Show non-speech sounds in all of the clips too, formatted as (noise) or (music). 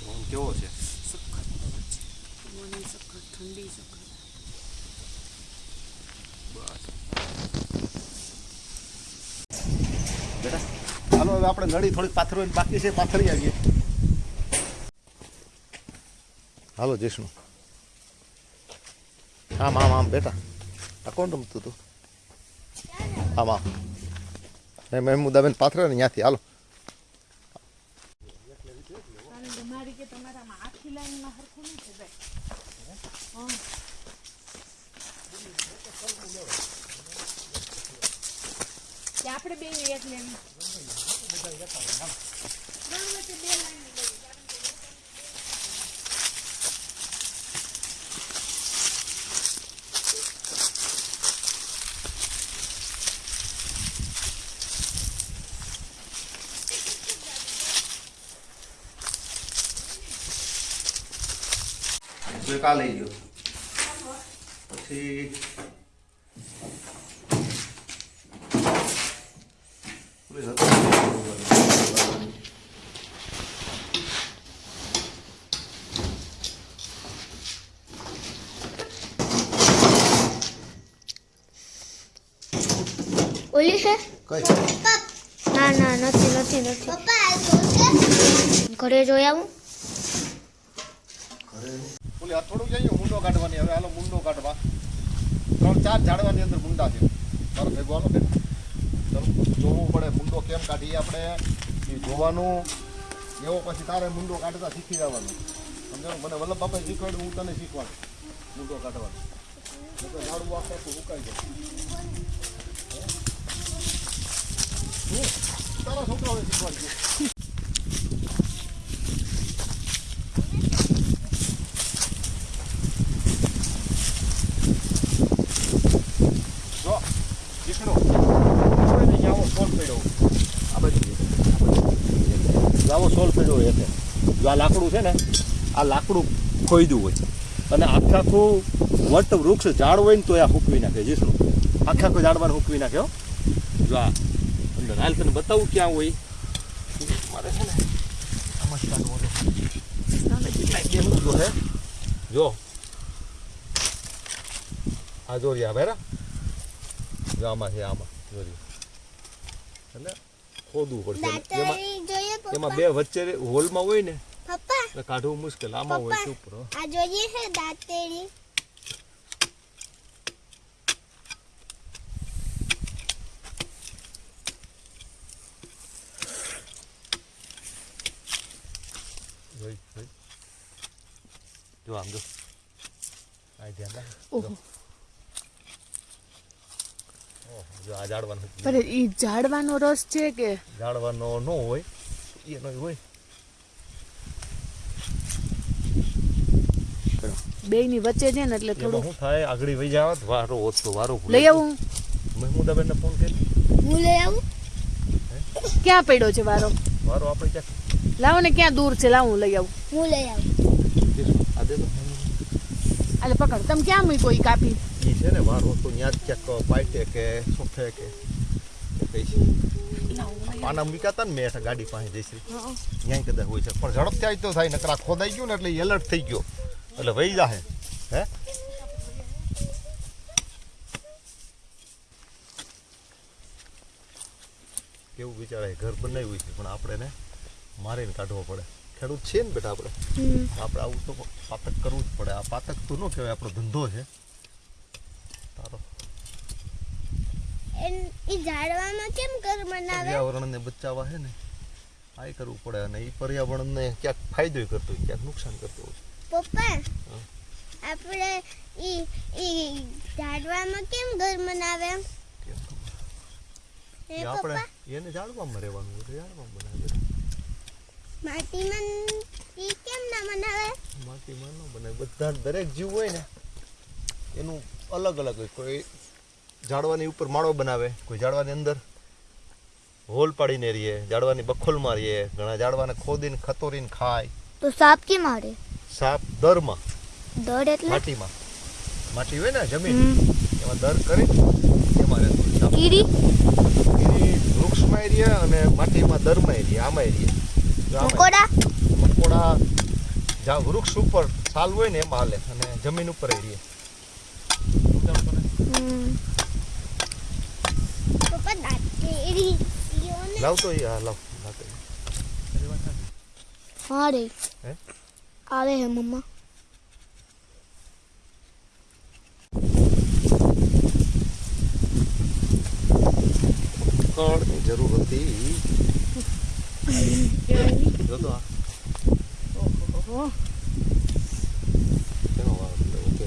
પવન કેવો છે સખત પવન છે પવન સખત ઠંડી સખત બસ બેટા હાલો હવે આપણે નળી થોડીક પાથરવાની બાકી છે પાથરી આવીએ હાલો જૈષ્ણુ આમ આમ આમ બેટા આ કોણ રમતું તું આમ આમ મેં મહેમુદાબેન પાથરે ને ત્યાંથી હાલો આપણે બે એક લેવી. આ લઈ ગયો પછી ઓલી ઓલી છે? કઈ? ના ના નથી નથી નથી. ઘરે જોઈ આવું? ઓલી હથોડું જઈએ, મુંડો કાઢવાની. હવે હાલો મુંડો કાઢવા. ત્રણ, ચાર ઝાડવાની અંદર મુંડા છે. તારો ભેગો હાલો બેન. જોવું પડે મુંડો કેમ કાઢીએ આપણે. એ જોવાનું. એવો પછી તારે મુંડો કાઢતા શીખી જવાનું. સમજાવ મને વલ્લભ બાપાએ શીખવાડ્યું, હું તને શીખવાડું મુંડો કાઢવાનું. ઝાડવું આખું સુકાઈ જાય. તારા છોકરાઓને શીખવાડજો જો દીકરો હવે ને આવો સોલ પડ્યો આ બાજુ જો. જો આવો સોલ પડ્યો હોય એટલે જો આ લાકડું છે ને આ લાકડું ખોઈદું હોય. અને આખે આખું વટ વૃક્ષ ઝાડ હોય ને તો આ હૂકવી નાખે જીસણું આખે આખું ઝાડવાનું હૂકવી નાખ્યો જો આ અંદર. હાલ તને બતાવું ક્યાં હોય. મારે છે ને કેમ જો. આ જો રહ્યા જો આમાં છે આમાં. જો રહ્યા. એટલે ખોદવું પડશે. એમાં- એમાં બે વચ્ચે હોલમાં હોય ને એટલે કાઢવું મુશ્કેલ. આમાં હોય પપ્પા. ઉપર હો. આ જોઈએ છે દાંતેડી? જો આમ જો. આ ધ્યાન રાખ ઓહો. ઓહો, જો આ ઝાડવાનું પણ ઈ ઝાડવાનો રસ છે કે? ઝાડવાનો ન હોય એનો હોય. બે ની વચ્ચે છે ને એટલે થોડું શું થાય આગળ વહી જાવ વારો ઓછો વારો લઈ આવું. મહેમુદાબેન ને ફોન કરી હું લઈ આવું? ક્યાં પડ્યો છે વારો? વારો આપણે ક્યાં લાવો ને ક્યાં દૂર છે લાવું લઈ આવું. હું લઈ આવું. આ દે તો એટલે પકડ તમે ક્યાં મૂક્યો ઈ કાપી? ઈ છે ને વારો તો ત્યાં જ ક્યાંક પાટે કે સોફે કે કે કઈ છે. પાના મૂક્યા ને મેં ગાડી પાસે જઈશ. ન્યાય કદાચ હોય છે. પણ ઝડપથી આવી તો થાય નકરા ખોદાઈ ગયું ને એટલે એલર્ટ થઈ ગયો. એટલે વહી જાહે હે? કેવું વિચારે ઘર બનાવ્યું છે પણ આપણે ને મારીને કાઢવો પડે. ખેડૂત છે ને બેટા આપણે. આપણે આવું તો પાતક કરવું જ પડે. આ પાતક તો ન કહેવાય આપણો ધંધો છે. તારો. એ ઝાડવામાં કેમ ઘર બનાવે? પર્યાવરણને બચાવવા છે ને આ કરવું પડે. અને એ પર્યાવરણને ક્યાંક ફાયદો કરતો હોય ક્યાંક નુકસાન કરતો હોય. પપ્પા આપણે ઈ ઈ ઝાડવામાં કેમ ઘર બનાવે? એ આપણે એને ઝાડવામાં રહેવાનું હોય તો જાળવામાં બનાવે. માટીમાં ઈ કેમ ના બનાવે? માટીમાં ન બનાવે. બધા દરેક જીવ હોય ને એનું અલગ અલગ હોય. કોઈ ઝાડવાની ઉપર માળો બનાવે કોઈ ઝાડવાની અંદર હોલ પાડીને રહીએ ઝાડવાની બખોલ મારીએ ઘણા ઝાડવાને ખોદીને ખતોરીને ખાય. તો સાપ કેમ મારે સાપ દરમાં દડ એટલે? માટીમાં. માટી હોય ને જમીન એમાં દર કરી એમાં રહેતો. કીડી? એ વૃક્ષમાં અને માટીમાં દરમાં રહીએ આમાં આમાંય. મકોડા? મકોડા જ્યાં વૃક્ષ ઉપર છાલ હોય ને એમાં હાલે અને જમીન ઉપર રહીએ લાવ તો હા લાવ. હા રે હે? આવે હે મમ્મા કળની જરૂર હતી જો તો ઓહો કેનો વારો છે?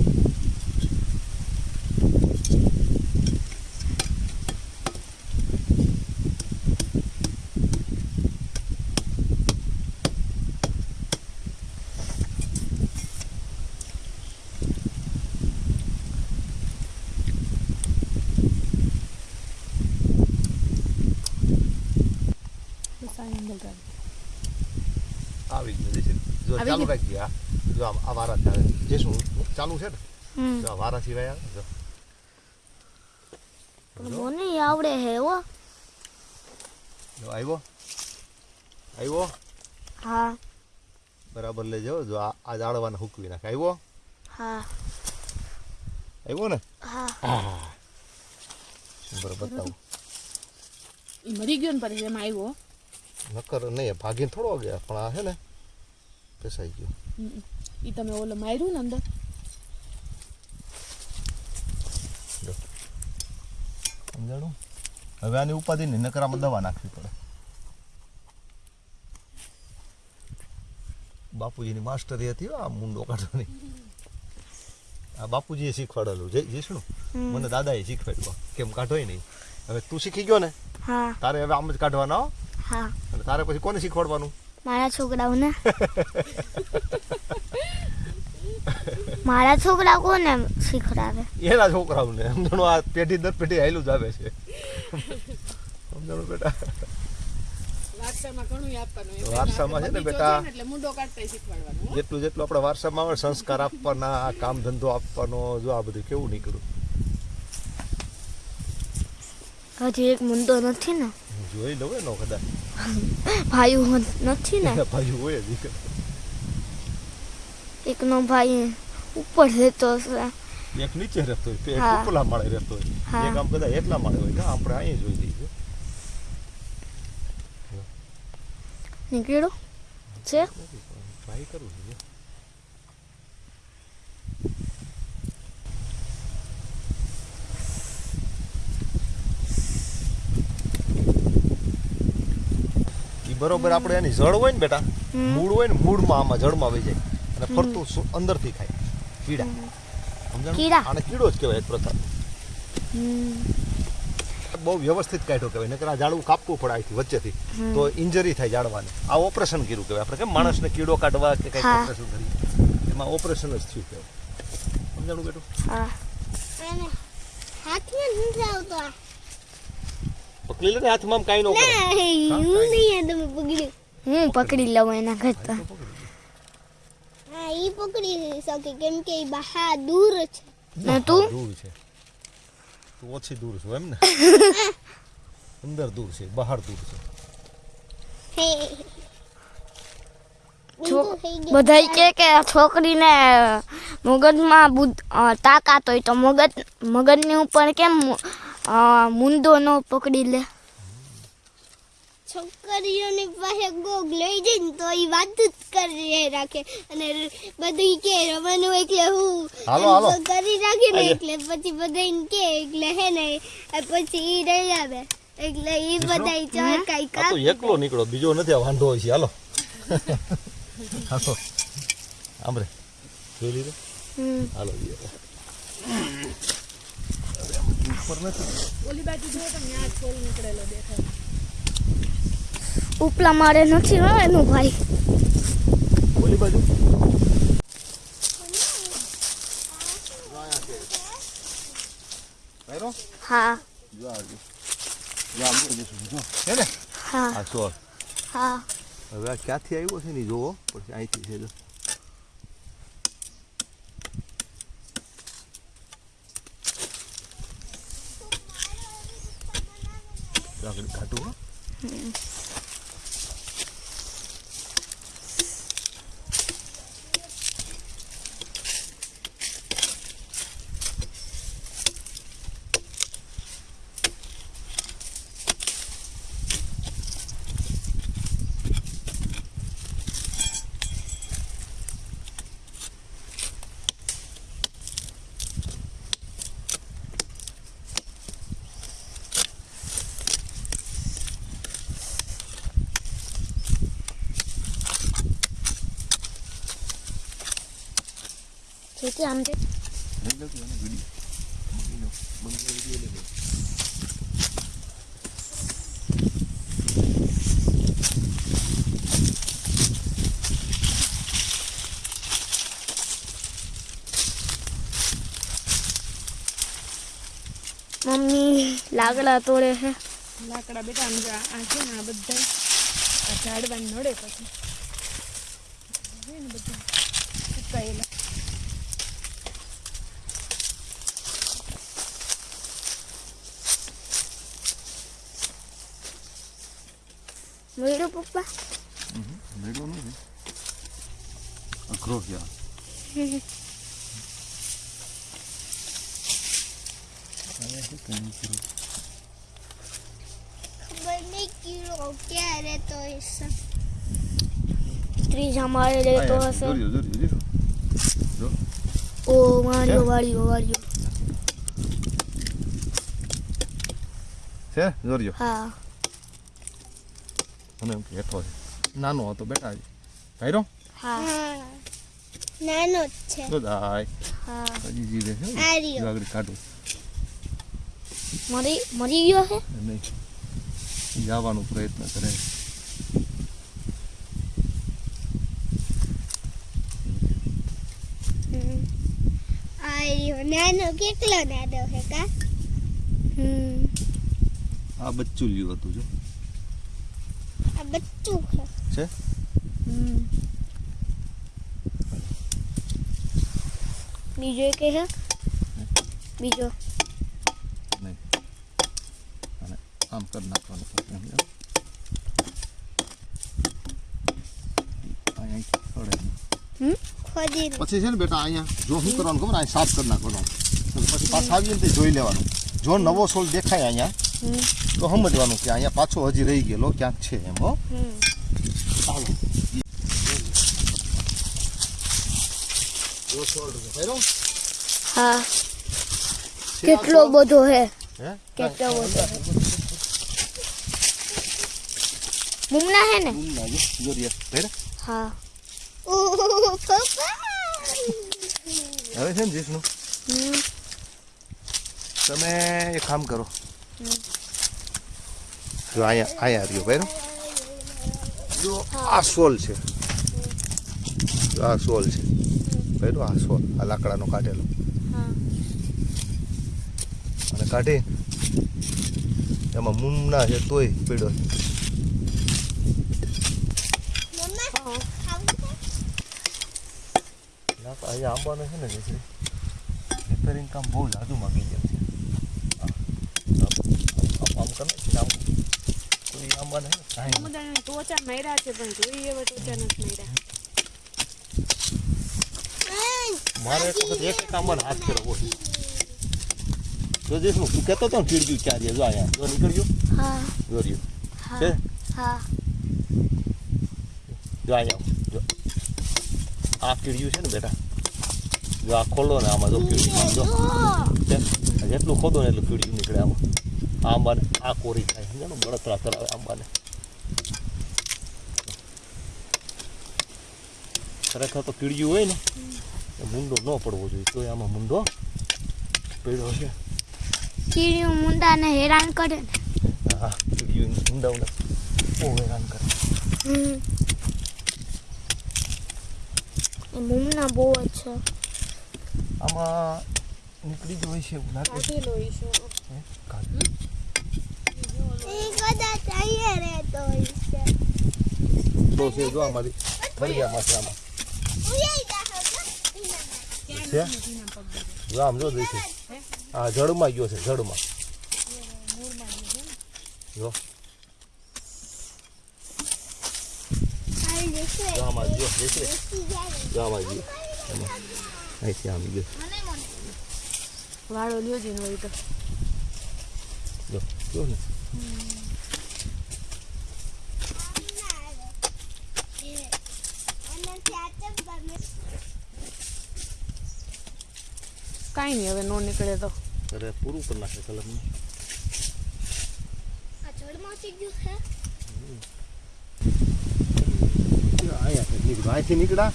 ઓકે બસ આ આવી ગયું જો ચાલુ ગયું? ગયા જો આ વારા ચાલે જે શું ચાલુ છે ને જો આ વારા સિવાય જો મને આવડે હે ઓ જો આવ્યો આવ્યો હા બરાબર લેજો જો આ જાળવાને હુકવી નાખે આવ્યો હા આવ્યો ને હા બરાબર બતાવું મરી ગયો ને પછી એમાં આવ્યો નકર નહીં ભાગીને થોડો ગયા પણ આ છે ને પેસાઈ ગયો. એ તમે ઓલો માર્યું ને અંદર? સમજાણું? હવે આની ઉપાધિ નહીં નકર આમાં દવા નાખવી પડે. બાપુજીની માસ્ટરી હતી આ મુંડો કાઢવાની. આ બાપુજીએ શીખવાડેલું. જય જીષ્ણુ મને દાદાએ શીખવાડ્યું. કેમ કાઢોય નહીં? હવે તું શીખી ગયો ને? તારે હવે આમ જ કાઢવાના હો. અને તારે પછી કોને શીખવાડવાનું? મારા છોકરાઓને. મારા છોકરા કોને શીખડાવે? એના છોકરાઓને. સમજણો આ પેઢી દર પેઢી આયેલું જ આવે છે. સમજણો બેટા. વારસામાં છે ને બેટા. જેટલું જેટલું આપણે વારસામાં આવે સંસ્કાર આપવાના આ કામ ધંધો આપવાનો જો આ બધું કેવું નીકળ્યું. હજી એક મુંદો નથી ને. જોઈ લઉં નો કદાચ. (laughs) ભાઈ નથી ને. (laughs) ભાઈ હોય. એકનો ભાઈ ઉપર રહેતો હશે. એક નીચે રહેતો હોય એક ઉપલા માળે રહેતો હોય. એક આમ બધા એટલા માળે હોય કે આપણે અહીં જોઈ લઈએ નીકળ્યો? છે? ટ્રાય કરું જોઈએ બરોબર આપણે એની જળ હોય ને બેટા મૂળ હોય ને મૂળમાં આમાં જળમાં વહી જાય અને ફરતું અંદરથી ખાય કીડા. સમજાણું? આને કીડો જ કહેવાય એક પ્રકાર. બહુ વ્યવસ્થિત કાઢ્યો કહેવાય નકર આ ઝાડવું કાપવું પડે અહીંથી વચ્ચેથી. તો ઇન્જરી થાય ઝાડવાને. આ ઓપરેશન કર્યું કહેવાય. આપણે કેમ માણસને કીડો કાઢવા કે કંઈક ઓપરેશન કરી એમાં ઓપરેશન જ થયું કહેવાય. સમજાણું બેટું? હા. હાથમાં નથી આવતો. પકડી લે ને હાથમાં આમ કાંઈ ન કરે. ના, હું નહીં આ તમે પકડી હું પકડી લઉં એના કરતા. હા ઈ પકડી શકે કેમ કે ઈ બહાર દૂર છે. ને તું? દૂર છે. તું ઓછી દૂર છું એમ ને? (laughs) અંદર દૂર છે બહાર દૂર છે. બધાય કે કે છોકરીને મગજમાં તાકાત હોય તો મગજ મગજની ઉપર કેમ અ, મુંદો ન પકડી લે. છોકરીઓની પાસે ગોગ લઈ જઈને તો એ વાત જ કરી રાખે. અને બધી કે રમવાનું એટલે હું હાલો, હાલો. કરી રાખે ને એટલે પછી બધા કે એટલે હે ને પછી ઈ રહી આવે. એટલે ઈ બધા ચરકાઈ કા તો એકલો નીકળો બીજો નથી આ વાંધો હોય છે હાલો. (laughs) હાલો આમરે જોઈ લીધો? હમ. હાલો નથી. ઓલી બાજુ જો તો ત્યાં છોલ નીકળેલો દેખાય. ઉપલા મારે નથી હો એનું ભાઈ. ઓલી બાજુ. હા. જો આ જો. જો આમ જો, જો, જો. હે આ હા. હવે આ ક્યાંથી આવ્યો છે ને જોવો. પછી અહીંથી છે જો. તો આગળ કાઢું હો જેથી આમ જે લઈ લો તું એને વીડિયો મૂકી લો બંધ વીડિયો લઈ લો મમ્મી લાકડા તોડે છે લાકડા બેટા આમ જો આ આ છે ને આ બધા આ ઝાડવા નડે પછી છે ને બધા સુકાયેલા મળ્યું પપ્પા મેળો નથી અઘરો છે આ. અહીંયા શું કામ કર્યું? ખબર નહીં કીડો ક્યારે તો હશે માળે રહેતો હશે. ઓ વાળ્યો વાળ્યો વાળ્યો. છે? જોરજો હા. મને એમ હેઠો છે નાનો હતો બેટા ભાઈરો? હા. નાનો જ છે. તો દાય હા. હજી જીવે છે આગળ કાઢું. મરી મરી ગયો છે? નહીં. જવાનો પ્રયત્ન કરે. હમ. આ રહ્યો નાનો કેટલો નાનો છે કા હમ આ બચ્ચું લ્યું હતું જો આ બચ્ચું છે છે હમ બીજો એક છે બીજો નહીં અને આમ કરી નાખવાનું પછી એમ જો. અહીંયા પડે નહીં. ખોદી પછી છે ને બેટા અહીંયા જો શું કરવાનું ખબર અહીંયા સાફ કરી નાખવાનું પછી પાછા આવીએ ને તે જોઈ લેવાનું જો નવો સોલ દેખાય અહીંયા હમ તો સમજવાનું કે અહીંયા પાછો હજી રહી ગયેલો ક્યાંક છે એમ હો હમ ચાલો જો સોલ રહ્યો. હા છે આ કેટલો સોલ? બધો હે હે? કેટલો બધો હે મુમના હે ને બૂમ લાગે. જો રે. ભેરે. હા પપ્પા (laughs) હવે છે ને જીસનું તમે એક કામ કરો. જો અહીંયા અહીંયા રહ્યો બરાબર જો, આ સોલ છે. જો, આ સોલ છે. બરાબર આ સોલ, આ લાકડાનો કાઢેલો. અને કાઢી એમાં મૂમના છે તોય પીડો છે. મમ્મા હા ખાવું છે ના તો અહીંયા આંબાનો છે ને જે છે રિપેરિંગ કામ બહુ જાજુ માગી જાય છે આમ આમ કરે આમ કોઈ છે ને કાંઈ ટોચા માર્યા છે પણ જોઈએ એવા ટોચા નથી માર્યા મારે એક વખત એક એક આંબાને હાથ ફેરવો છે જો દેશનું તું કહેતો હતો ને જો અહીંયા જો નીકળ્યું જો રહ્યું છે જો અહીંયા જો આ કીડ્યું છે ને બેટા જો આ ખોલો ને આમાં જો આમ જો. જેટલું ખોદો ને એટલું કીડ્યું નીકળે આમાં. આ આંબાને આ કોરી થાય સમજાણું બળતરા કરાવે આંબાને. ખરેખર તો કીડ્યું હોય ને એ મુંડો ન પડવો જોઈએ. તો આમાં મુંડો પડ્યો છે. કીડીયું મુંડાને હેરાન કરે ને. હા કીડ્યું મૂંડાઓને બહુ હેરાન કરે. મુમના બહુ જ છે. આમાં નીકળી જ હોય છે એવું લાગે. હે? છે જો ગયા આમાં. છે? જો આમ જો દેખે. આ જળમાં ગયો છે જળમાં. જો. જો આમાં જો દેખે. જો આમાં. અહીંથી આમ ગયો. વાળો લ્યો જીન હોય તો. જો જો ને. કાંઈ નહીં હવે નો નીકળે તો. અરે પૂરું કરી નાખે કલરનું. આ ગયું છે. અહીંયા નીકળ્યું અહીંથી નીકળ્યા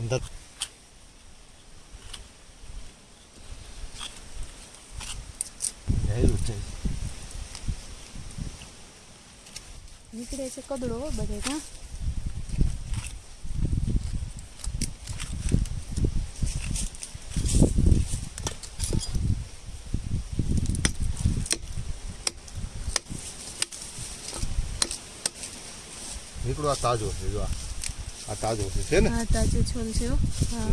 અંદર જયેલું છે નીકળે છે કદડો બધે હા નીકળો આ તાજો છે જો આ. આ તાજો છે છે ને? હા તાજો છોલ છે હો. હા.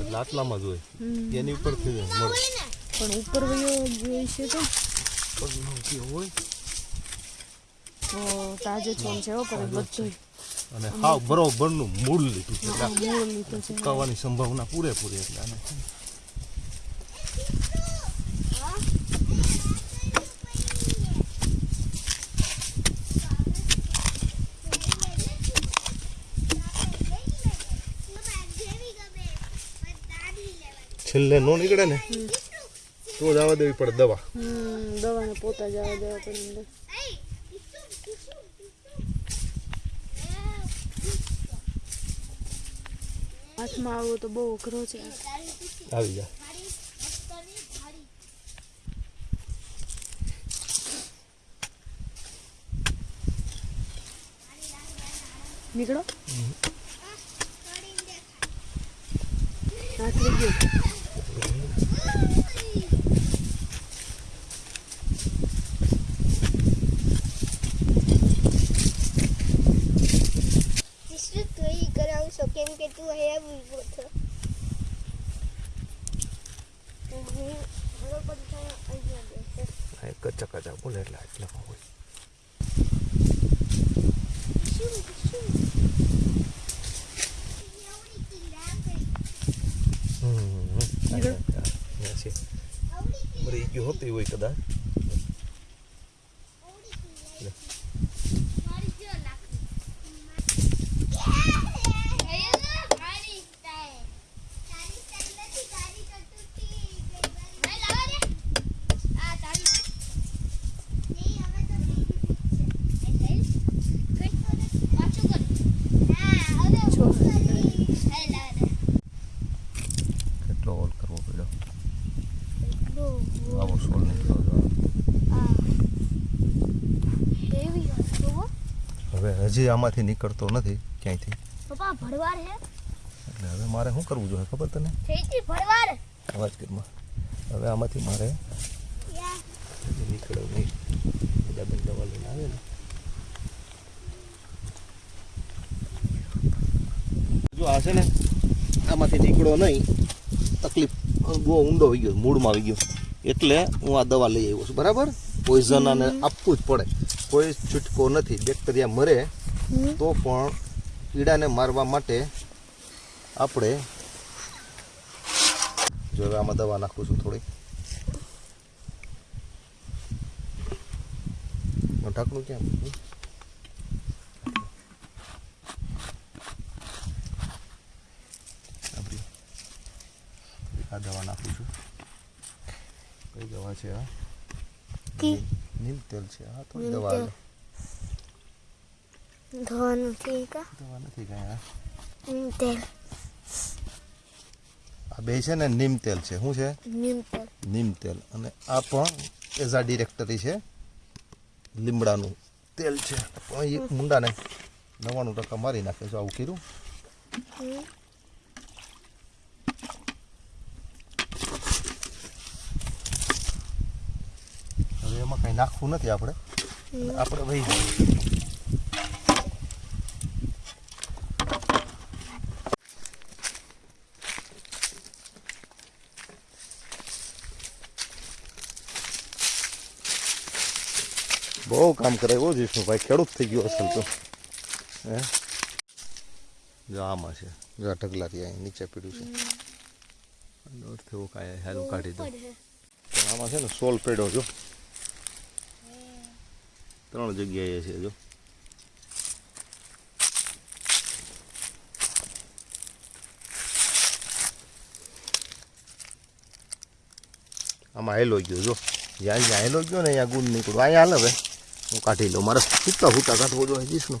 એટલે આટલામાં જ હોય. એની ઉપર થઈ જાય મળે. પણ ઉપર વયો જોઈ છે તો. હોય તો તાજો છોમ છે હો કરે બધું અને હાવ બરોબરનું મૂળ લીધું છે. મૂળ લીધું છે. સુકાવાની સંભાવના પૂરેપૂરી એટલે આને. છેલ્લે નો નીકળે ને તો જ આવવા દેવી પડે દવા. દવાને પોતા જવા દેવા પડે હાથમાં આવો તો બહુ અઘરો છે. આવી જા. નીકળો. હાથ લઈ ગયો તું એ કરાવશો કેમ કે તું અહીંયા ઊભો છો બરોબર આ કચ્ચા કચ્ચા બોલે એટલે આટલામાં હોય. શું શું? એવડી હમ ગયો હોતી હોય કદાચ આવડી કીડા મારી જો લાકડી મારી સ્ટાઈલ તારી સ્ટાઈલ નથી તારી તો તૂટી ગઈ નહીં લાવા દે આ તારી નહીં હવે તો નહીં છે પાછું કર ના હવે હું કરીશ હે લાવા દે કેટલો હોલ કરવો પડ્યો લો આવો સોલ નીકળ્યો જો. આ હેવી હતો હવે હજી આમાંથી નીકળતો નથી ક્યાંયથી. પપ્પા ભડવાર હે? એટલે હવે મારે શું કરવું જોઈએ ખબર તને? ભડવાર અવાજ કરમાં હવે આમાંથી મારે યા. નહીં. બધા બંધ લઈને આવે ને. જો આ છે ને આમાંથી નીકળો નહીં. તકલીફ બહુ ઊંડો આવી ગયો મૂળમાં આવી ગયો. એટલે હું આ દવા લઈ આવ્યો છું બરાબર? પોઈઝન આપવું જ પડે. કોઈ છૂટકો નથી બેક્ટેરિયા મરે તો પણ કીડાને મારવા માટે આપણે જો હવે આમાં દવા નાખું છું થોડી ઢાંકણું ક્યાં? આ દવા નાખું છું. કઈ દવા છે આ? નીમ- તેલ છે. આ થોડી દવા. ધોવાનું ઠીક દવા નથી કઈ આ નીમ તેલ આ બે છે ને નીમ તેલ છે. શું છે? નીમ તેલ। નીમ તેલ. અને આ પણ એઝા ડિરેક્ટરી છે. લીમડાનું તેલ છે. પણ એક મુંડાને નવ્વાણું ટકા મારી નાખે છે. આવું કર્યું. હવે એમાં કંઈ નાખવું નથી આપણે. આપણે વહી જઈએ. બહુ કામ કરે એવો જીષ્ણુભાઈ ખેડૂત થઈ ગયો અસલ તો. હે? જો આમાં છે. જો આ ઢગલાથી અહીં નીચે પીડ્યું છે. એવું કાંઈ હેલું કાઢી દઉં આમાં છે ને સોલ પેડો જો. ત્રણ જગ્યાએ છે જો. આમાં હેલો ગયો જો. જ્યાં જ્યાં હેલો ગયો ને અહીંયા ગુણ નીકળ્યો. અહીંયા હાલ હવે. હું કાઢી લઉં. મારે સૂકા સૂકા કાઢવો જોઈએ જીસનું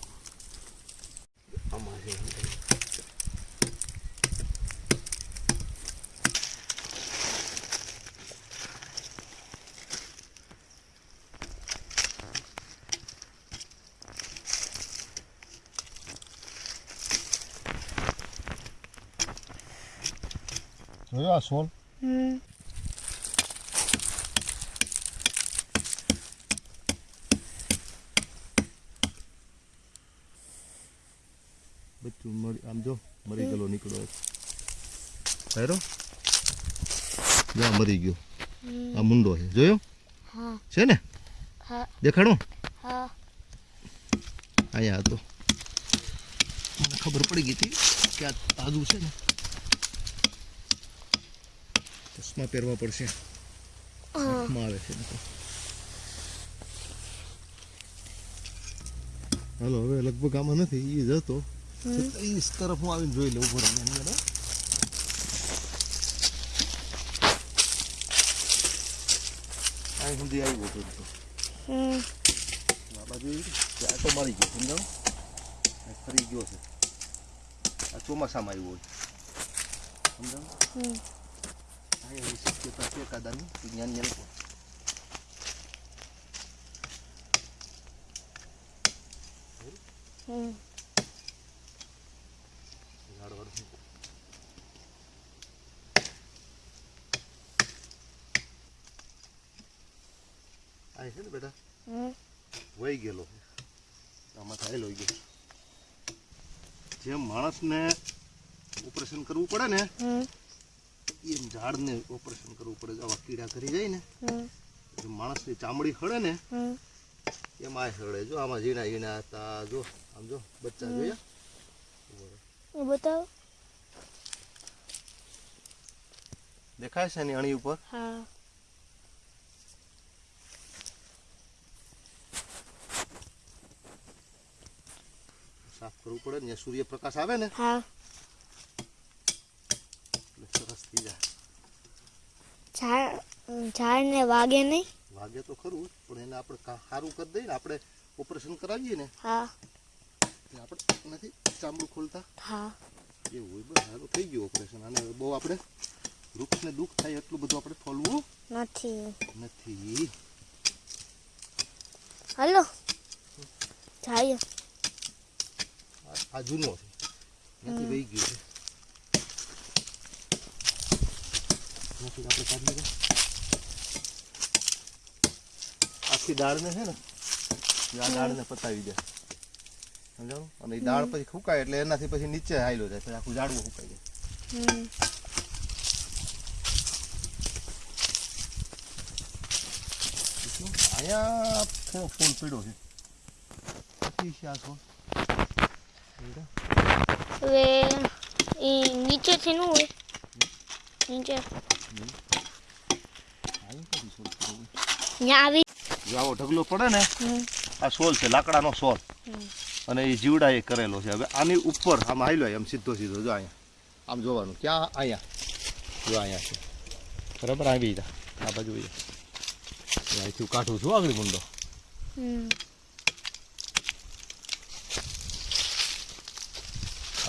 જોયો આ સોલ? બચ્ચું મરી આમ જો મરી ગયેલો નીકળ્યો હેરો જ્યાં મરી ગયો. આ મુંડો છે. જોયો? છે ને? દેખાડો અહીંયા હતો. મને ખબર પડી ગઈ હતી કે આ તાજું છે ને. ચશ્મા પહેરવા પડશે. આવે છે હાલો હવે લગભગ આમાં નથી એ જ હતો. છતાં ઈ તરફ હું આવીને જોઈ લઉં ઉપર એની અંદર અહીં સુધી આવ્યો હતો તો. હમ આ બાજુ એ કે આટો મારી ગયો સમજાણું આ ફરી ગયો છે આ ચોમાસામાં આવ્યો હોય સમજાણું હમ અહીં એવી શક્યતા છે કાદાની વિજ્ઞાન એ લોકો હમ ઝાડ વાળું અહીં છે ને બેટા? હમ. વહી ગયેલો. આમાં થયેલો ગયો. જે માણસને ઓપરેશન કરવું પડે ને હમ. એમ ઝાડને ઓપરેશન કરવું પડે આવા કીડા કરી જાય ને માણસની ચામડી હળે ને હમ. એમાં આ હળે. જો આમાં ઝીણા ઝીણા હતા જો આમ જો બચ્ચા જોયા? એ બતાવો. દેખાય છે ને અણી ઉપર? હા સાફ કરવું પડે ને ત્યાં સૂર્યપ્રકાશ આવે ને હા એટલે સરસ થઈ જાય ઝાડ ઝાડને વાગે નહીં વાગે તો ખરું જ, પણ એને આપણે કા- સારું કરી દઈએ ને આપણે ઓપરેશન કરાવીએ ને હા તે આપણે નથી ચામડું ખોલતા હા એવું હોય બસ સારું થઈ ગયું ઓપરેશન અને બહુ આપણે વૃક્ષને દુઃખ થાય એટલું બધું આપણે ફોલવું નથી નથી હલો જાય આ- જૂનો છે. નથી વહી ગયું છે. નથી આપણે કાઢી આખી દાળને છે ને આ દાળને પતાવી દે. સમજાણું? અને એ દાળ પછી ફૂકાય એટલે એનાથી પછી નીચે હાયલો જાય પછી આખું ઝાડવું ફૂકાઈ જાય. અહીંયા થોડો ફૂલ પીડો છે. પછી છે આ છોડ. હવે એ નીચેથી નું હોય નીચે આવી આવો ઢગલો પડે ને આ સોલ છે લાકડાનો સોલ અને એ જીવડા એ કરેલો છે હવે આની ઉપર આમ હાલ્યો એમ સીધો સીધો જો અહીંયા આમ જોવાનું ક્યાં અહીંયા જો અહીંયા છે બરાબર આવી આ બાજુ. અહીંથી કાઢું છું આગળ મુંડો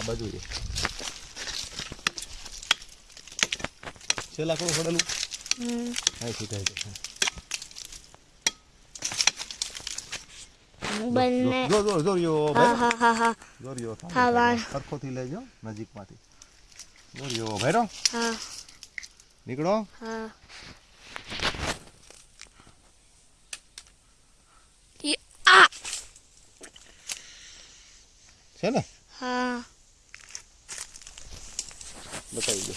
આ બાજુ છે લાકડું પડેલું હમ. અહીંથી થાય છે બંને જો જો જો યો હા ભાઈ. હા હા હા જો યો સરખોથી લેજો નજીકમાંથી. જો યો હા. નીકળો. હા. છે ને? હા. બતાવી દો.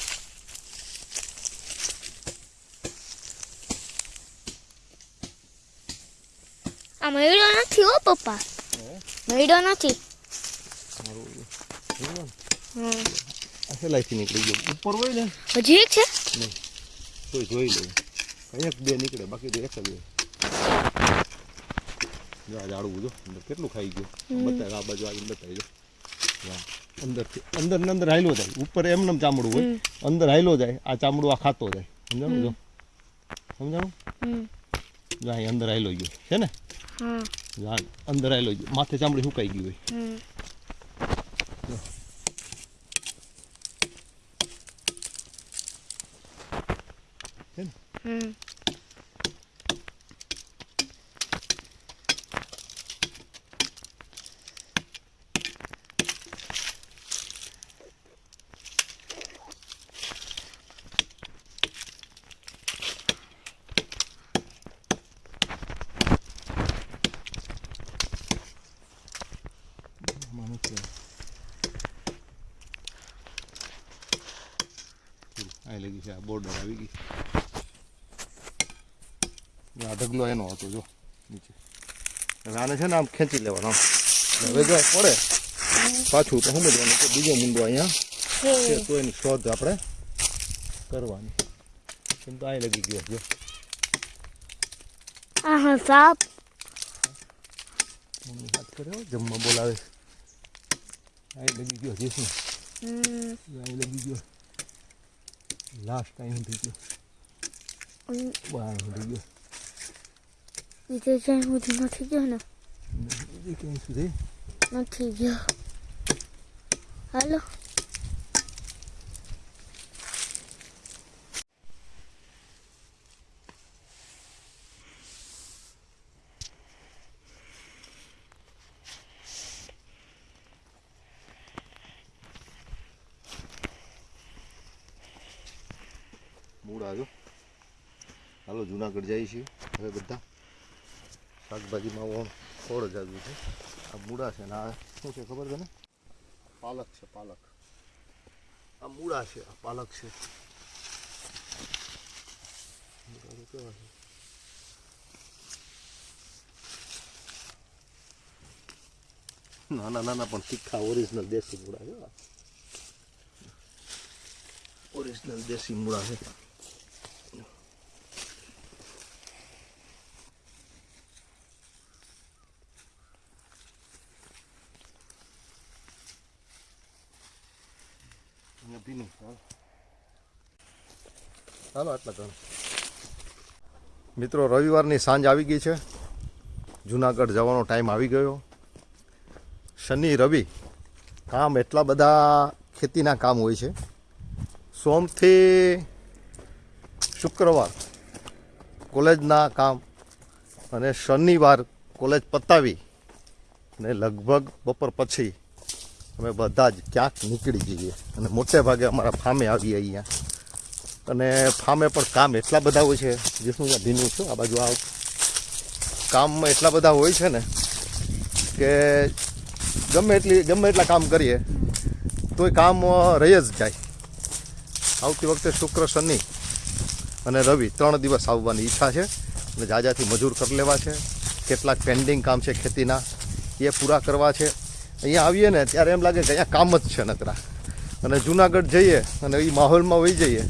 આ મળ્યો નથી હો પપ્પા. મળ્યો નથી. સેલાઈથી નીકળી ગયો. ઉપર હોય ને? હજી એક છે? નહીં. તો જોઈ લે. એક બે નીકળે બાકી તો એક જ હોય. જો આ ઝાડવું જો. કેટલું ખાઈ ગયું? બતાવે આ બાજુ આવીને બતાવી જો. અંદરથી અંદર ને અંદર હાયલો જાય. ઉપર એમને એમ ચામડું હોય. અંદર હાયલો જાય આ ચામડું આ ખાતો જાય. સમજાણું જો સમજાણું? જો અહીં અંદર હાયલો ગયો. છે ને? અંદર હાયલો ગયો. માથે ચામડી સુકાઈ ગયું હોય હમ. છે ને હમ. આમાં નથી આ લગી છે આ બોર્ડર આવી ગઈ જો આ ઢગલો એનો હતો જો નીચે હવે આને છે ને આમ ખેંચી લેવાનો આમ. હવે જો આ પડે પાછું તો સમજવાનું કે બીજો મુંડો અહીંયા છે તો એની શોધ આપણે કરવાની એમ તો આ લગી ગયો જો આ હા સાપ મમ્મી હાથ કર્યો જમવા બોલાવે આ લગી ગયો જીસુ હમ. આ લગી ગયો લાસ્ટ ટાઈમ થઈ ગયો. બહાર સુધી ગયો બીજે જ્યાં સુધી નથી ગયો ને બીજી ક્યાંય સુધી નથી ગયો હાલો મૂળ આવ્યો હાલો, જુનાગઢ જઈએ છીએ. હવે બધા શાકભાજીમાં ફળ જ આવ્યું છે. આ મૂળા છે આ શું છે ખબર છે ને પાલક છે, પાલક. આ મૂળા છે, આ પાલક છે. છે નાના નાના પણ તીખા ઓરિજિનલ દેશી મૂળા છે. ઓરિજિનલ દેશી મૂળા છે અહીંયા ભીનું હાલો. હાલો આટલા ઘણ. મિત્રો, રવિવારની સાંજ આવી ગઈ છે. જુનાગઢ જવાનો ટાઈમ આવી ગયો. શનિ, રવિ કામ એટલા બધા ખેતીના કામ હોય છે. સોમથી શુક્રવાર કોલેજના કામ અને શનિવાર કોલેજ પતાવી ને લગભગ બપોર પછી અમે બધા જ ક્યાંક નીકળી જઈએ અને મોટે ભાગે અમારા ફામે આવીએ અહીંયા. અને ફામે પણ કામ એટલા બધા હોય છે અહીંયા ભીનું છું, આ બાજુ આ કામમાં એટલા બધા હોય છે ને, કે ગમે એટલી, ગમે એટલા કામ કરીએ, તોય કામ રહી જ જાય. આવતી વખતે શુક્ર, શનિ અને રવિ ત્રણ દિવસ આવવાની ઈચ્છા છે, અને જાજાથી મજૂર કરી લેવા છે, કેટલાક પેન્ડિંગ કામ છે ખેતીના, એ પૂરા કરવા છે. અહીંયા આવીએ ને ત્યારે એમ લાગે કે અહીંયા કામ જ છે નકરા. અને જુનાગઢ જઈએ અને એ માહોલમાં વહી જઈએ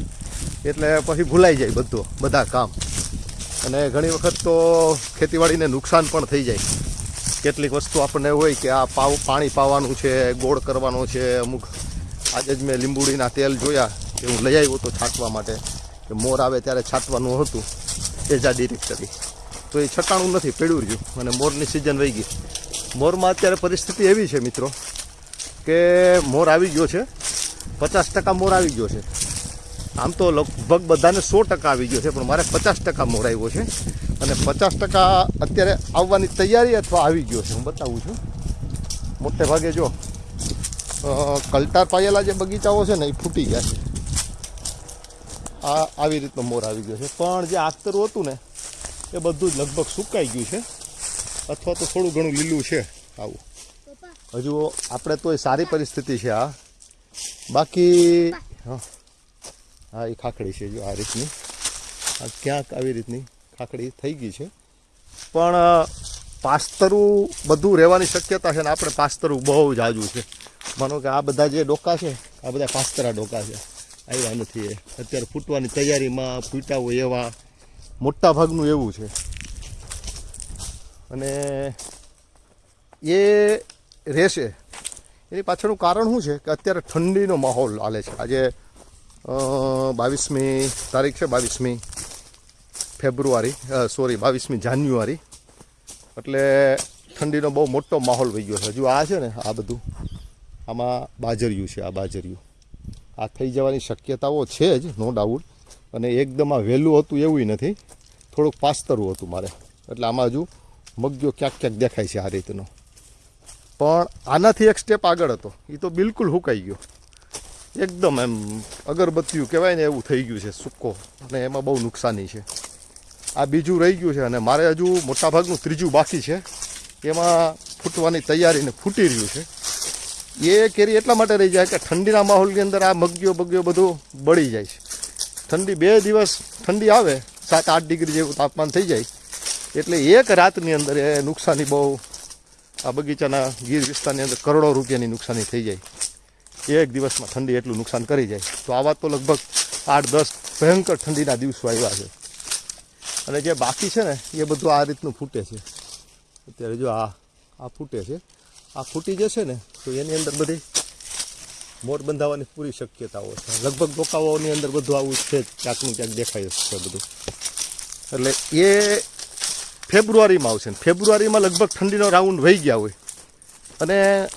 એટલે પછી ભૂલાઈ જાય બધું, બધા કામ. અને ઘણી વખત તો ખેતીવાડીને નુકસાન પણ થઈ જાય. કેટલીક વસ્તુ આપણને હોય કે આ પાવ, પાણી પાવાનું છે, ગોળ કરવાનો છે, અમુક આજે જ મેં લીંબુડીના તેલ જોયા, કે હું લઈ આવ્યો હતો છાંટવા માટે, કે મોર આવે ત્યારે છાંટવાનું હતું એજા ડિરેક્ટરી તો એ છટાણું નથી, પડ્યું રહ્યું, અને મોરની સિઝન વહી ગઈ. મોરમાં અત્યારે પરિસ્થિતિ એવી છે, મિત્રો, કે મોર આવી ગયો છે, પચાસ ટકા મોર આવી ગયો છે. આમ તો લગભગ બધાને સો ટકા આવી ગયો છે, પણ મારે પચાસ ટકા મોર આવ્યો છે. અને પચાસ ટકા અત્યારે આવવાની તૈયારી અથવા આવી ગયો છે. હું બતાવું છું. મોટે ભાગે જો કલટાર પાયેલા જે બગીચાઓ છે ને, એ ફૂટી ગયા છે. આ આવી રીતનો મોર આવી ગયો છે. પણ જે આખતરું હતું ને, એ બધું જ લગભગ સુકાઈ ગયું છે. અથવા તો થોડું ઘણું લીલું છે આવું. હજુ આપણે તોય સારી પરિસ્થિતિ છે આ. બાકી, હા. હા એ ખાખડી છે જો આ રીતની. આ ક્યાંક આવી રીતની ખાખડી થઈ ગઈ છે. પણ પાસ્તરું બધું રહેવાની શક્યતા છે ને આપણે પાસ્તરું બહુ જ આજુ છે. માનો કે આ બધા જે ડોકા છે, આ બધા પાસ્તરા ડોકા છે. આવ્યા નથી એ. અત્યારે ફૂટવાની તૈયારીમાં ફૂટ્યા હોય એવા મોટા ભાગનું એવું છે. અને એ રહેશે. એની પાછળનું કારણ શું છે કે અત્યારે ઠંડીનો માહોલ હાલે છે. આજે બાવીસમી તારીખ છે, બાવીસમી ફેબ્રુઆરી સોરી બાવીસમી જાન્યુઆરી. એટલે ઠંડીનો બહુ મોટો માહોલ વહી ગયો છે. હજુ આ છે ને, આ બધું, આમાં બાજરિયું છે, આ બાજરિયું. આ થઈ જવાની શક્યતાઓ છે જ નો ડાઉટ અને એકદમ આ વહેલું હતું એવું નથી. થોડુંક પાસ્તરું હતું મારે. એટલે આમાં હજુ મગ્યો ક્યાંક ક્યાંક દેખાય છે આ રીતનો. પણ આનાથી એક સ્ટેપ આગળ હતો. એ તો બિલકુલ હુકાઈ ગયો. એકદમ એમ અગરબત્તીયું કહેવાય ને એવું થઈ ગયું છે, સૂકો. અને એમાં બહુ નુકસાની છે. આ બીજું રહી ગયું છે અને મારે હજુ મોટાભાગનું ત્રીજું બાકી છે. એમાં ફૂટવાની તૈયારીને ફૂટી રહ્યું છે. એ કેરી એટલા માટે રહી જાય કે ઠંડીના માહોલની અંદર આ મગ્યો બગ્યો બધું બળી જાય છે. ઠંડી બે દિવસ ઠંડી આવે, સાત આઠ ડિગ્રી જેવું તાપમાન થઈ જાય. એટલે એક રાતની અંદર એ નુકસાની બહુ આ બગીચાના ગીર વિસ્તારની અંદર કરોડો રૂપિયાની નુકસાની થઈ જાય. એક દિવસમાં ઠંડી એટલું નુકસાન કરી જાય. તો આવા તો લગભગ આઠ, દસ ભયંકર ઠંડીના દિવસો આવ્યા છે. અને જે બાકી છે ને, એ બધું આ રીતનું ફૂટે છે. અત્યારે જો આ આ ફૂટે છે. આ ફૂટી જશે ને, તો એની અંદર બધી મોર બંધાવવાની પૂરી શક્યતાઓ છે. લગભગ ડોકાઓની અંદર બધું આવું છે ક્યાંકનું ક્યાંક દેખાય છે બધું. એટલે એ ફેબ્રુઆરીમાં આવશે ને. ફેબ્રુઆરીમાં લગભગ ઠંડીનો રાઉન્ડ વહી ગયા હોય. અને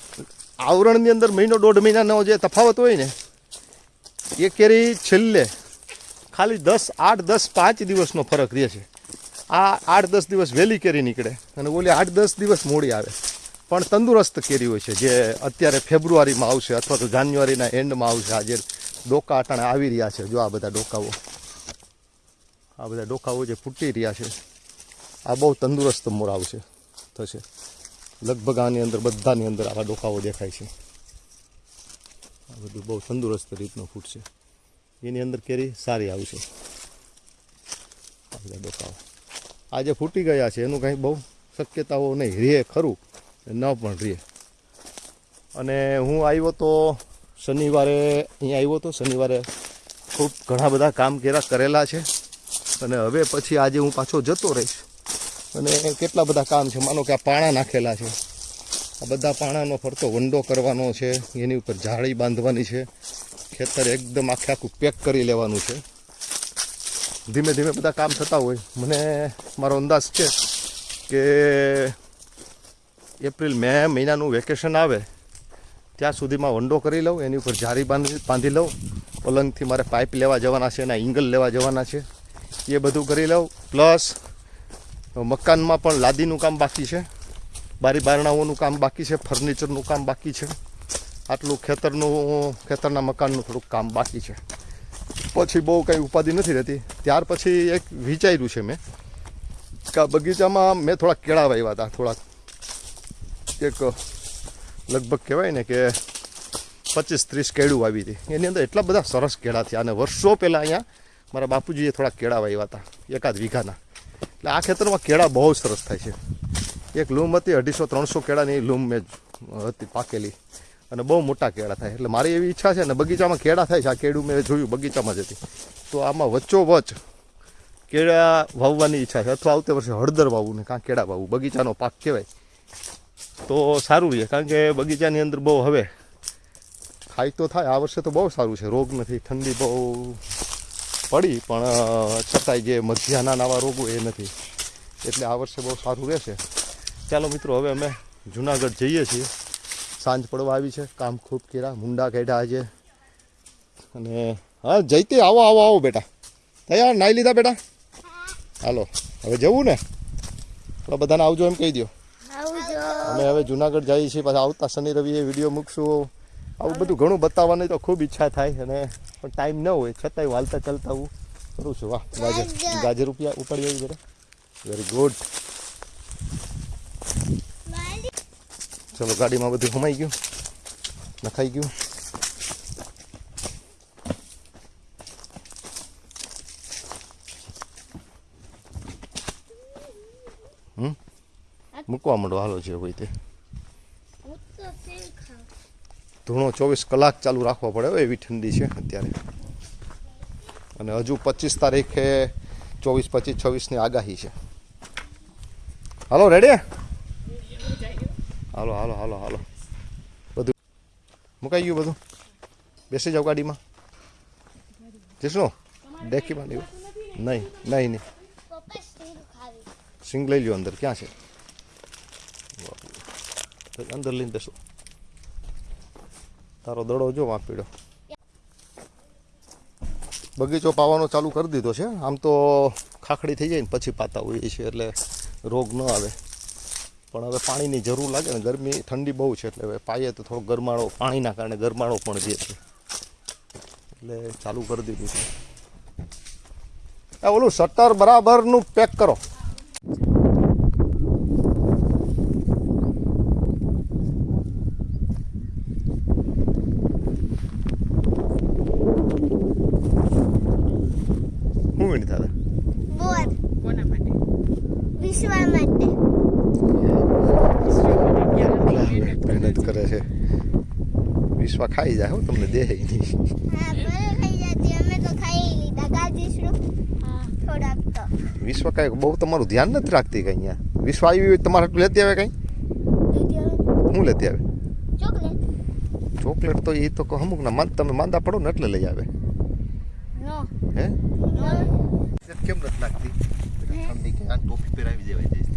આવરણની અંદર મહિનો દોઢ મહિનાનો જે તફાવત હોય ને, એ કેરી છેલ્લે ખાલી દસ, આઠ, દસ, પાંચ દિવસનો ફરક રહે છે. આ આઠ, દસ દિવસ વહેલી કેરી નીકળે અને ઓલી આઠ, દસ દિવસ મોડી આવે. પણ તંદુરસ્ત કેરી હોય છે, જે અત્યારે ફેબ્રુઆરીમાં આવશે અથવા તો જાન્યુઆરીના એન્ડમાં આવશે. આજે ડોકા અટાણે આવી રહ્યા છે. જો આ બધા ડોકાઓ, આ બધા ડોકાઓ જે ફૂટી રહ્યા છે, આ બહુ તંદુરસ્ત મોર આવશે, થશે. લગભગ આની અંદર, બધાની અંદર આવા ડોકાઓ દેખાય છે. આ બધું બહુ તંદુરસ્ત રીતનું ફૂટશે એની અંદર કેરી સારી આવશે આ બધા ડોકાઓ. આ જે ફૂટી ગયા છે, એનું કાંઈ બહુ શક્યતાઓ નહીં. રહે ખરું ન પણ રહે. અને હું આવ્યો તો શનિવારે, અહીંયા આવ્યો તો શનિવારે ખૂબ ઘણા બધા કામ કેરા કરેલા છે. અને હવે પછી આજે હું પાછો જતો રહીશ. અને કેટલા બધા કામ છે? માનો કે આ પાણા નાખેલા છે. આ બધા પાણાનો ફરતો વંડો કરવાનો છે. એની ઉપર જાળી બાંધવાની છે. ખેતર એકદમ આખે આખું પેક કરી લેવાનું છે. ધીમે ધીમે બધા કામ થતા હોય. મને મારો અંદાજ છે કે એપ્રિલ, મે મહિનાનું વેકેશન આવે, ત્યાં સુધીમાં વંડો કરી લઉં, એની ઉપર જારી બાંધી બાંધી લઉં, પલંગથી મારે પાઇપ લેવા જવાના છે એના ઇંગલ લેવા જવાના છે. એ બધું કરી લઉં. પ્લસ મકાનમાં પણ લાદીનું કામ બાકી છે. બારી બારણાઓનું કામ બાકી છે, ફર્નિચરનું કામ બાકી છે. આટલું ખેતરનું, ખેતરના મકાનનું થોડુંક કામ બાકી છે. પછી બહુ કંઈ ઉપાધિ નથી રહેતી. ત્યાર પછી એક વિચાર્યું છે મેં કે બગીચામાં મેં થોડાક કેળા વાવ્યા હતા થોડાક એક લગભગ કહેવાય ને કે પચીસ ત્રીસ કેળું આવી હતી. એની અંદર એટલા બધા સરસ કેળા થયા અને વર્ષો પહેલાં અહીંયા મારા બાપુજીએ થોડા કેળા વાવ્યા હતા, એકાદ વીઘાના. એટલે આ ખેતરમાં કેળા બહુ સરસ થાય છે. એક લૂમ હતી અઢીસો, ત્રણસો કેળાની લૂમ મેં હતી પાકેલી. અને બહુ મોટા કેળા થાય. એટલે મારી એવી ઈચ્છા છે ને બગીચામાં કેળા થાય છે. આ કેળું મેં જોયું બગીચામાં જ હતી. તો આમાં વચ્ચોવચ કેળા વાવવાની ઈચ્છા છે. અથવા આવતે વર્ષે હળદર વાવવું ને કાં કેળા વાવવું બગીચાનો પાક કહેવાય. તો સારું રહે. કારણ કે બગીચાની અંદર બહુ હવે ખાય તો થાય. આ વર્ષે તો બહુ સારું છે. રોગ નથી. ઠંડી બહુ પડી પણ છતાંય જે મધ્યાના નાવા રોગો એ નથી. એટલે આ વર્ષે બહુ સારું રહેશે. ચાલો મિત્રો હવે અમે જુનાગઢ જઈએ છીએ. સાંજ પડવા આવી છે કામ ખૂબ કર્યા મુંડા કાઢ્યા આજે. અને હા જઈતી આવો આવો આવો બેટા. તૈયાર? નાહી લીધા બેટા? હાલો હવે જવું ને? તો બધાને આવજો એમ કહી દો અમે હવે જુનાગઢ જઈએ છીએ પાછા આવતા શનિ રવિએ વીડિયો મૂકશું. આવું બધું ઘણું બતાવવાની તો ખૂબ ઈચ્છા થાય અને પણ ટાઈમ ન હોય છતાંય હાલતા ચાલતા હું કરું છું. વાહ ગાજર ગાજર. રૂપિયા ઉપાડી આવી જરા. વેરી ગુડ ચલો ગાડીમાં બધું સમાઈ ગયું. નખાઈ ગયું. મૂકવા માંડો હાલો છે હોય તે હું તો તેલ ખાઉં ધૂણો ચોવીસ કલાક ચાલુ રાખવો પડે એવી ઠંડી છે અત્યારે. અને હજુ પચીસ તારીખે ચોવીસ પચીસ છવ્વીસની આગાહી છે. હાલો રેડી હાલો હાલો હાલો હાલો. બધું મુકાઈ ગયું બધું? બેસી જાઓ ગાડીમાં. જઈશું ડેકીમાં નહીં નહીં નહીં નહીં. સિંગ લઈ લ્યો અંદર, ક્યાં છે? અંદર લઈને બેસો તારો દડો જો વાં બગીચો પાવાનો ચાલુ કરી દીધો છે. આમ તો ખાખડી થઈ જાય ને પછી પાતા હોઈએ છીએ એટલે રોગ ન આવે. પણ હવે પાણીની જરૂર લાગે ને ગરમી, ઠંડી બહુ છે એટલે હવે પાઈએ તો થોડો ગરમાળો, પાણીના કારણે ગરમાળો પણ રહે છે. એટલે ચાલુ કરી દીધું છે. આ ઓલું શટર બરાબરનું પેક કરો હું વિની દાદા બોર કોના માટે વિશ્વ માટે મહેનત કરે છે વિશ્વા ખાઈ જાય હો તમને દે નહીં. હા ભલે ખાઈ જતી અમે તો ખાઈ લીધા ગાજીશું હા. થોડાક તો. વિશ્વ કાંઈ બહુ તમારું ધ્યાન નથી રાખતી કંઈ અહીંયા? વિશ્વ આવી હોય તમારે આટલું લેતી આવે કંઈ? દીદી હવે શું લેતી આવે? ચોકલેટ. ચોકલેટ તો એ તો કહો અમુક ના માંદ તમે માંદા પડો ને એટલે લઈ આવે. નો. હે? નો કેમ નથી લાગતી? ઠંડી કે આ ટોપી પહેરાવી દેવાય જઈશ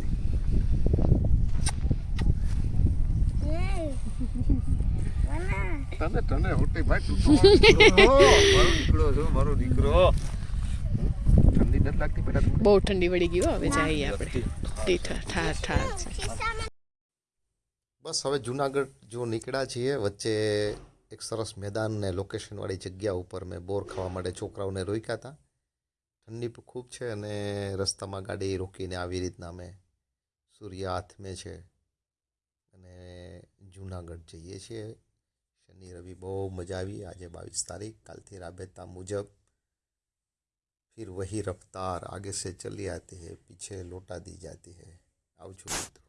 તને તને હોટે ભાઈ તું (laughs) દીકરો છો મારો દીકરો ઠંડી નથી લાગતી બેટા તમને બહુ ઠંડી વળી ગઈ હવે જઈએ આપણે. ઠાર ઠાર બસ હવે જુનાગઢ જો નીકળ્યા છીએ વચ્ચે એક સરસ મેદાન ને લોકેશનવાળી જગ્યા ઉપર મેં બોર ખાવા માટે છોકરાઓને રોક્યા હતા. ઠંડી પણ ખૂબ છે અને રસ્તામાં ગાડી રોકીને આવી રીતના અમે સૂર્ય હાથમે છે. અને જુનાગઢ જઈએ છીએ. શનિ રવિ બહુ મજા આવી આજે બાવીસ તારીખ કાલથી રાબેતા મુજબ फिर वही रफ्तार आगे से चली आती है पीछे लौटा दी जाती है આવજો મિત્રો